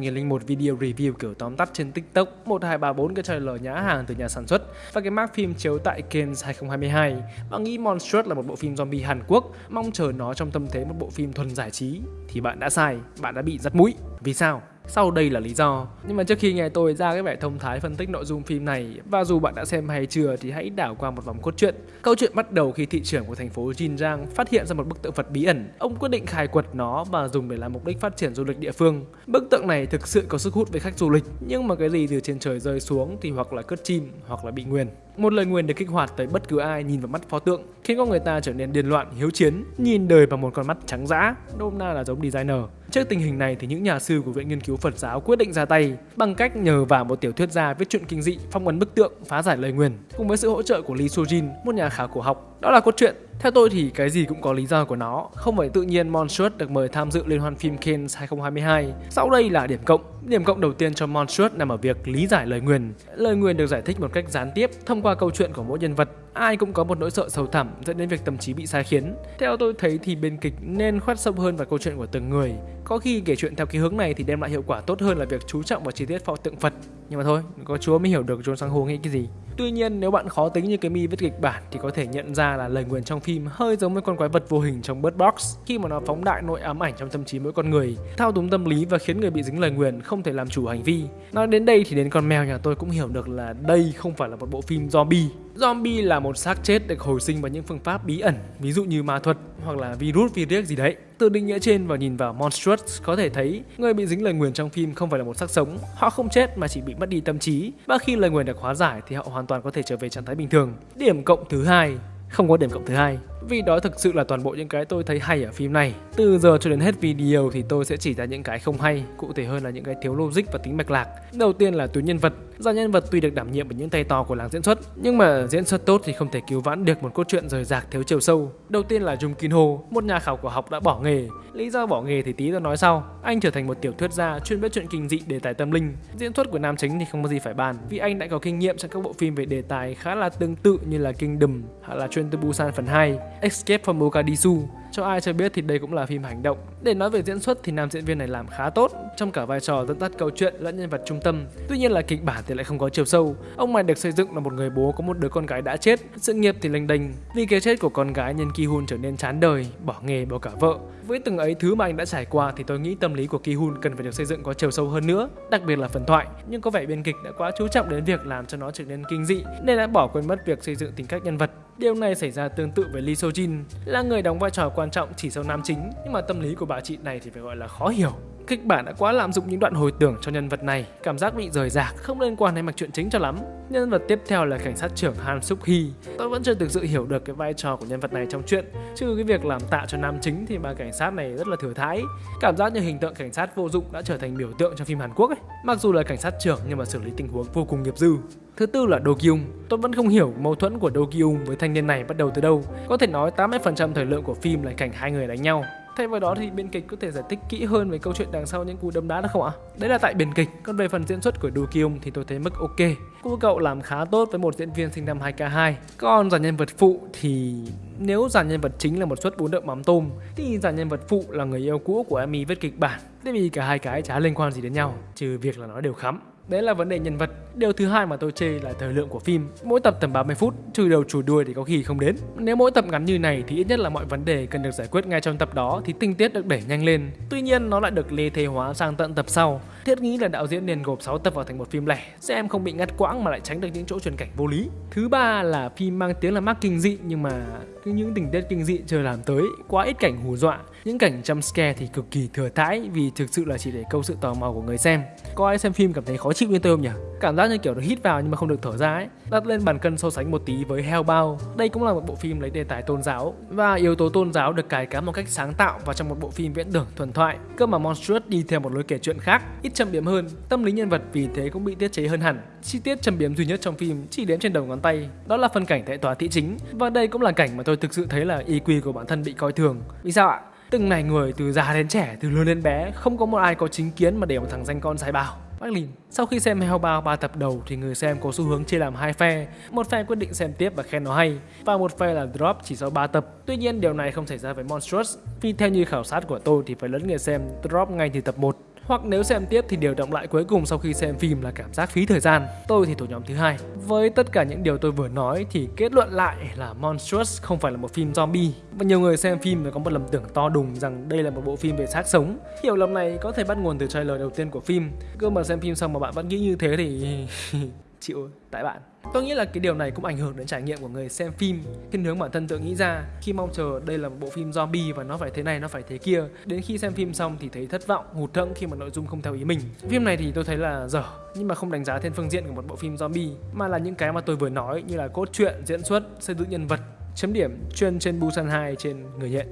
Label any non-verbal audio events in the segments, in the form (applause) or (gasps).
1001 video review kiểu tóm tắt trên TikTok 1234 cái trailer nhã hàng từ nhà sản xuất và cái mark phim chiếu tại Cannes 2022 bạn nghĩ Monstrous là một bộ phim zombie Hàn Quốc mong chờ nó trong tâm thế một bộ phim thuần giải trí thì bạn đã sai, bạn đã bị dắt mũi. Vì sao? Sau đây là lý do. Nhưng mà trước khi nghe tôi ra cái vẻ thông thái phân tích nội dung phim này và dù bạn đã xem hay chưa thì hãy đảo qua một vòng cốt truyện. Câu chuyện bắt đầu khi thị trưởng của thành phố Jinjiang phát hiện ra một bức tượng Phật bí ẩn. Ông quyết định khai quật nó và dùng để làm mục đích phát triển du lịch địa phương. Bức tượng này thực sự có sức hút với khách du lịch, nhưng mà cái gì từ trên trời rơi xuống thì hoặc là cất chim hoặc là bị nguyền. Một lời nguyền được kích hoạt tới bất cứ ai nhìn vào mắt pho tượng, khiến con người ta trở nên điên loạn, hiếu chiến, nhìn đời bằng một con mắt trắng dã, nôm na là giống designer. Trước tình hình này thì những nhà sư của Viện Nghiên cứu Phật giáo quyết định ra tay bằng cách nhờ vào một tiểu thuyết gia viết truyện kinh dị phong ấn bức tượng phá giải lời nguyền cùng với sự hỗ trợ của Lee Sojin, một nhà khảo cổ học. Đó là cốt truyện. Theo tôi thì cái gì cũng có lý do của nó, không phải tự nhiên Monstrous được mời tham dự liên hoan phim Cannes 2022. Sau đây là điểm cộng. Điểm cộng đầu tiên cho Monstrous nằm ở việc lý giải lời nguyền. Lời nguyền được giải thích một cách gián tiếp thông qua câu chuyện của mỗi nhân vật. Ai cũng có một nỗi sợ sâu thẳm dẫn đến việc tâm trí bị sai khiến. Theo tôi thấy thì bên kịch nên khoét sâu hơn vào câu chuyện của từng người. Có khi kể chuyện theo cái hướng này thì đem lại hiệu quả tốt hơn là việc chú trọng vào chi tiết pho tượng Phật. Nhưng mà thôi, có Chúa mới hiểu được John Sang hô nghĩ cái gì. Tuy nhiên nếu bạn khó tính như cái mi viết kịch bản thì có thể nhận ra là lời nguyền trong phim hơi giống với con quái vật vô hình trong Bird Box khi mà nó phóng đại nội ám ảnh trong tâm trí mỗi con người, thao túng tâm lý và khiến người bị dính lời nguyền không thể làm chủ hành vi. Nói đến đây thì đến con mèo nhà tôi cũng hiểu được là đây không phải là một bộ phim zombie. Zombie là một xác chết được hồi sinh bằng những phương pháp bí ẩn, ví dụ như ma thuật hoặc là virus virus gì đấy. Từ định nghĩa trên và nhìn vào Monstrous có thể thấy người bị dính lời nguyền trong phim không phải là một xác sống, họ không chết mà chỉ bị mất đi tâm trí và khi lời nguyền được hóa giải thì họ hoàn toàn có thể trở về trạng thái bình thường. Điểm cộng thứ hai không có điểm cộng thứ hai vì đó thực sự là toàn bộ những cái tôi thấy hay ở phim này. Từ giờ cho đến hết video thì tôi sẽ chỉ ra những cái không hay, cụ thể hơn là những cái thiếu logic và tính mạch lạc. Đầu tiên là tuyến nhân vật. Do nhân vật tuy được đảm nhiệm bởi những tay to của làng diễn xuất, nhưng mà diễn xuất tốt thì không thể cứu vãn được một cốt truyện rời rạc thiếu chiều sâu. Đầu tiên là Jung Kin Ho, một nhà khảo cổ học đã bỏ nghề. Lý do bỏ nghề thì tí tôi nói sau. Anh trở thành một tiểu thuyết gia chuyên viết chuyện kinh dị đề tài tâm linh. Diễn xuất của nam chính thì không có gì phải bàn, vì anh đã có kinh nghiệm trong các bộ phim về đề tài khá là tương tự như là Kingdom hoặc là Train to Busan phần 2, Escape from Mogadishu. Cho ai chưa biết thì đây cũng là phim hành động. Để nói về diễn xuất thì nam diễn viên này làm khá tốt trong cả vai trò dẫn dắt câu chuyện lẫn nhân vật trung tâm. Tuy nhiên là kịch bản thì lại không có chiều sâu. Ông này được xây dựng là một người bố có một đứa con gái đã chết, sự nghiệp thì lênh đênh. Vì cái chết của con gái nhân Ki Hun trở nên chán đời, bỏ nghề, bỏ cả vợ. Với từng ấy thứ mà anh đã trải qua thì tôi nghĩ tâm lý của Ki Hun cần phải được xây dựng có chiều sâu hơn nữa, đặc biệt là phần thoại. Nhưng có vẻ biên kịch đã quá chú trọng đến việc làm cho nó trở nên kinh dị nên đã bỏ quên mất việc xây dựng tính cách nhân vật. Điều này xảy ra tương tự với Lee Seo Jin, là người đóng vai trò quan trọng chỉ sau nam chính, nhưng mà tâm lý của bà chị này thì phải gọi là khó hiểu. Kịch bản đã quá lạm dụng những đoạn hồi tưởng cho nhân vật này, cảm giác bị rời rạc, không liên quan đến mạch truyện chính cho lắm. Nhân vật tiếp theo là cảnh sát trưởng Han Suk Hee. Tôi vẫn chưa thực sự hiểu được cái vai trò của nhân vật này trong chuyện, trừ cái việc làm tạ cho nam chính thì bà cảnh sát này rất là thừa thãi. Cảm giác như hình tượng cảnh sát vô dụng đã trở thành biểu tượng trong phim Hàn Quốc ấy. Mặc dù là cảnh sát trưởng nhưng mà xử lý tình huống vô cùng nghiệp dư. Thứ tư là Do Kyung. Tôi vẫn không hiểu mâu thuẫn của Do Kyung với thanh niên này bắt đầu từ đâu. Có thể nói 80% thời lượng của phim là cảnh hai người đánh nhau. Thay vào đó thì biên kịch có thể giải thích kỹ hơn về câu chuyện đằng sau những cú đấm đá được không ạ? Đấy là tại biên kịch. Còn về phần diễn xuất của Do Kyung thì tôi thấy mức ok. Cô cậu làm khá tốt với một diễn viên sinh năm 2K2. Còn dàn nhân vật phụ thì nếu dàn nhân vật chính là một suất bún đậu mắm tôm thì dàn nhân vật phụ là người yêu cũ của Amy viết kịch bản. thế vì cả hai cái chả liên quan gì đến nhau, trừ việc là nó đều khắm. Đấy là vấn đề nhân vật. Điều thứ hai mà tôi chê là thời lượng của phim. Mỗi tập tầm 30 phút, trừ đầu chủ đuôi thì có khi không đến. Nếu mỗi tập ngắn như này thì ít nhất là mọi vấn đề cần được giải quyết ngay trong tập đó thì tinh tiết được đẩy nhanh lên. Tuy nhiên nó lại được lê thế hóa sang tận tập sau. Thiết nghĩ là đạo diễn nên gộp 6 tập vào thành một phim lẻ, xem không bị ngắt quãng mà lại tránh được những chỗ truyền cảnh vô lý. Thứ ba là phim mang tiếng là mắc kinh dị nhưng mà những tình tiết kinh dị chưa làm tới, quá ít cảnh hù dọa. Những cảnh jump scare thì cực kỳ thừa thãi vì thực sự là chỉ để câu sự tò mò của người xem. Có ai xem phim cảm thấy khó chịu như tôi không nhỉ? Cảm giác như kiểu nó hít vào nhưng mà không được thở ra ấy. Đặt lên bàn cân so sánh một tí với Hellbound. Đây cũng là một bộ phim lấy đề tài tôn giáo và yếu tố tôn giáo được cài cắm một cách sáng tạo vào trong một bộ phim viễn tưởng thuần thoại. Cơ mà Monstrous đi theo một lối kể chuyện khác, ít châm biếm hơn, tâm lý nhân vật vì thế cũng bị tiết chế hơn hẳn. Chi tiết châm biếm duy nhất trong phim chỉ đếm trên đầu ngón tay, đó là phân cảnh tại tòa thị chính và đây cũng là cảnh mà tôi thực sự thấy là EQ của bản thân bị coi thường. Vì sao ạ? Từng này người từ già đến trẻ, từ lớn đến bé, không có một ai có chính kiến mà để một thằng danh con sai bảo. Bác Sau khi xem Hellbound 3 tập đầu thì người xem có xu hướng chia làm hai phe. Một phe quyết định xem tiếp và khen nó hay, và một phe là drop chỉ sau 3 tập. Tuy nhiên, điều này không xảy ra với Monstrous, vì theo như khảo sát của tôi thì phải lớn người xem drop ngay từ tập 1 hoặc nếu xem tiếp thì điều động lại cuối cùng sau khi xem phim là cảm giác phí thời gian. Tôi thì thuộc nhóm thứ hai. Với tất cả những điều tôi vừa nói thì kết luận lại là Monstrous không phải là một phim zombie và nhiều người xem phim có một lầm tưởng to đùng rằng đây là một bộ phim về xác sống. Hiểu lầm này có thể bắt nguồn từ trailer đầu tiên của phim. Cơ mà xem phim xong mà bạn vẫn nghĩ như thế thì (laughs) chịu tại bạn tôi nghĩ là cái điều này cũng ảnh hưởng đến trải nghiệm của người xem phim thiên hướng bản thân tự nghĩ ra. Khi mong chờ đây là một bộ phim zombie và nó phải thế này, nó phải thế kia, đến khi xem phim xong thì thấy thất vọng, hụt hẫng khi mà nội dung không theo ý mình. Phim này thì tôi thấy là dở, nhưng mà không đánh giá thêm phương diện của một bộ phim zombie, mà là những cái mà tôi vừa nói như là cốt truyện, diễn xuất, xây dựng nhân vật, chấm điểm chuyên trên Busan 2 trên người nhện.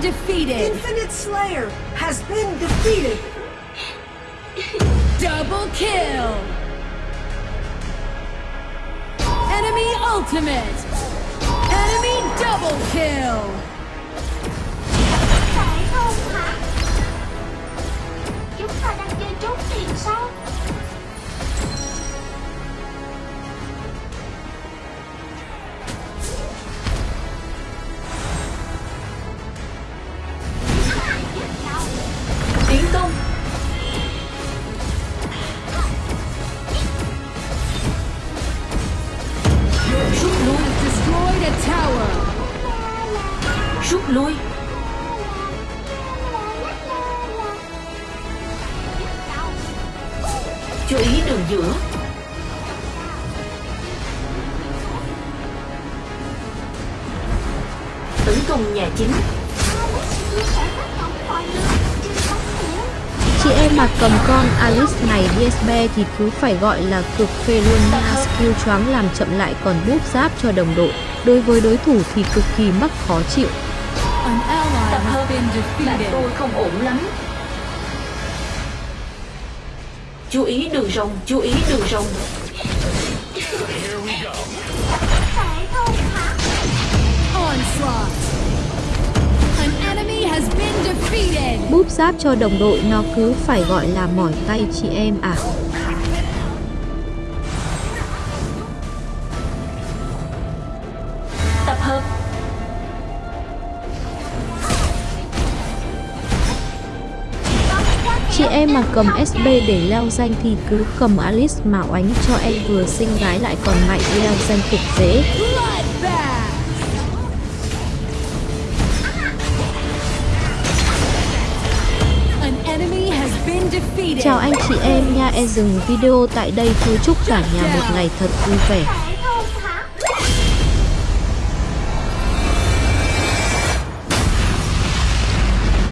Been defeated. Infinite Slayer has been defeated. (gasps) Double kill. Enemy ultimate. Enemy double kill. Rút lui. Chú ý đường giữa. Tấn công nhà chính. Chị em mà cầm con Alice này DSB thì cứ phải gọi là cực phê luôn nha Skill choáng làm chậm lại còn búp giáp cho đồng đội Đối với đối thủ thì cực kỳ mắc khó chịu bạn tôi không ổn lắm. Chú ý đường rồng, chú ý đường rồng. Phải không hả? Onslaught. An enemy has been defeated. Búp giáp cho đồng đội nó cứ phải gọi là mỏi tay chị em à Chị em mà cầm SB để leo danh thì cứ cầm Alice mà oánh cho em vừa xinh gái lại còn mạnh leo danh cực dễ. Chào anh chị em nha em dừng video tại đây thôi chúc cả nhà một ngày thật vui vẻ